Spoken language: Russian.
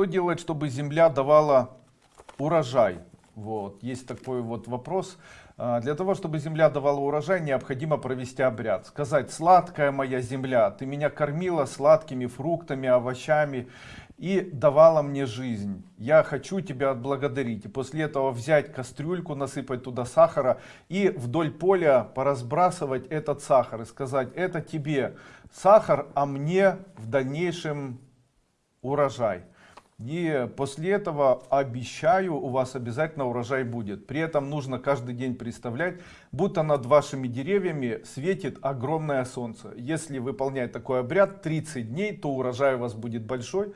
Что делать, чтобы земля давала урожай? Вот, есть такой вот вопрос. А, Для того, чтобы земля давала урожай, необходимо провести обряд. Сказать, сладкая моя земля, ты меня кормила сладкими фруктами, овощами и давала мне жизнь. Я хочу тебя отблагодарить. И после этого взять кастрюльку, насыпать туда сахара и вдоль поля поразбрасывать этот сахар и сказать, это тебе сахар, а мне в дальнейшем урожай. И после этого обещаю, у вас обязательно урожай будет. При этом нужно каждый день представлять, будто над вашими деревьями светит огромное солнце. Если выполнять такой обряд 30 дней, то урожай у вас будет большой.